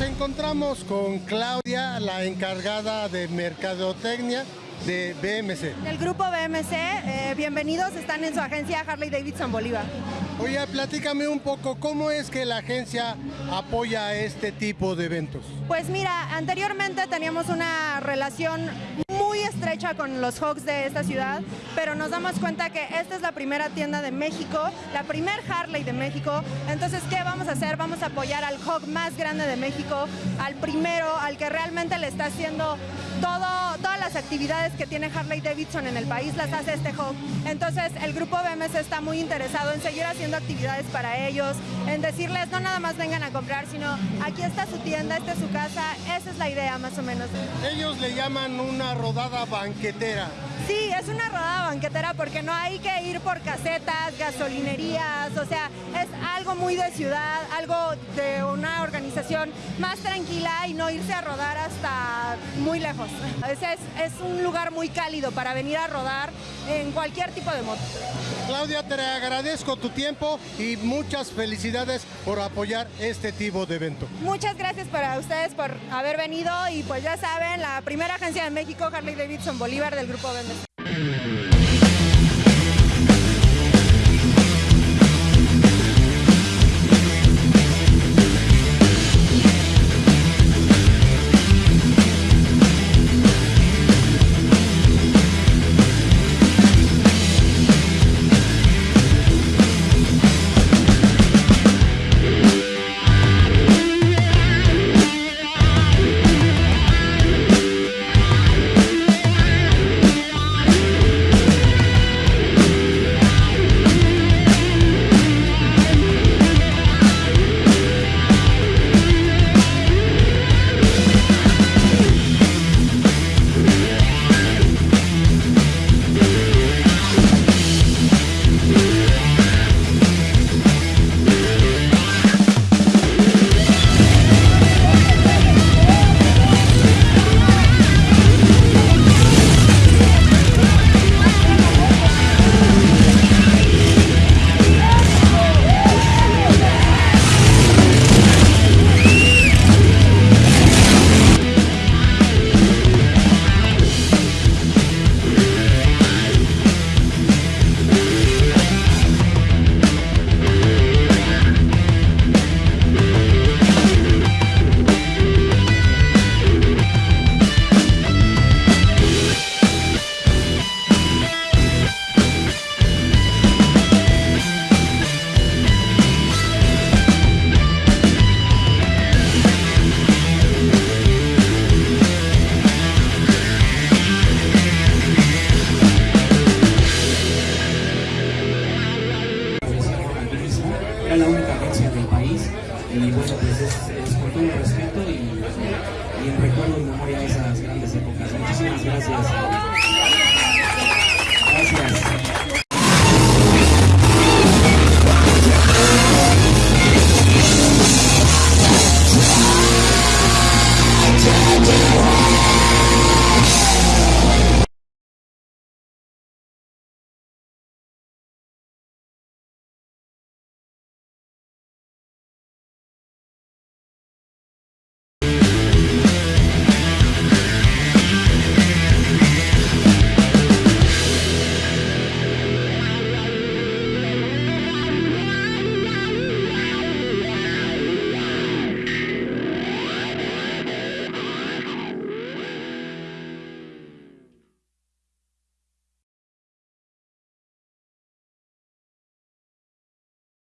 Encontramos con Claudia, la encargada de mercadotecnia de BMC. Del grupo BMC, eh, bienvenidos, están en su agencia Harley Davidson Bolívar. Oye, platícame un poco, ¿cómo es que la agencia apoya este tipo de eventos? Pues mira, anteriormente teníamos una relación muy estrecha con los Hawks de esta ciudad, pero nos damos cuenta que esta es la primera tienda de México, la primer Harley de México, entonces ¿qué vamos a hacer? Vamos a apoyar al Hawk más grande de México, al primero, al que realmente le está haciendo todo, todas las actividades que tiene Harley Davidson en el país, las hace este Hawk. Entonces el grupo BMS está muy interesado en seguir haciendo actividades para ellos, en decirles no nada más vengan a comprar, sino aquí está su tienda, esta es su casa, esa es la idea más o menos. Ellos le llaman una rodada banquetera. Es una rodada banquetera porque no hay que ir por casetas, gasolinerías, o sea, es algo muy de ciudad, algo de una organización más tranquila y no irse a rodar hasta muy lejos. Es, es un lugar muy cálido para venir a rodar en cualquier tipo de moto. Claudia, te agradezco tu tiempo y muchas felicidades por apoyar este tipo de evento. Muchas gracias para ustedes por haber venido y pues ya saben, la primera agencia de México, Harley Davidson Bolívar del Grupo Vendes. Mm-hmm. Bueno, pues es, con todo respeto y, y en recuerdo y memoria de esas grandes épocas. Muchísimas gracias.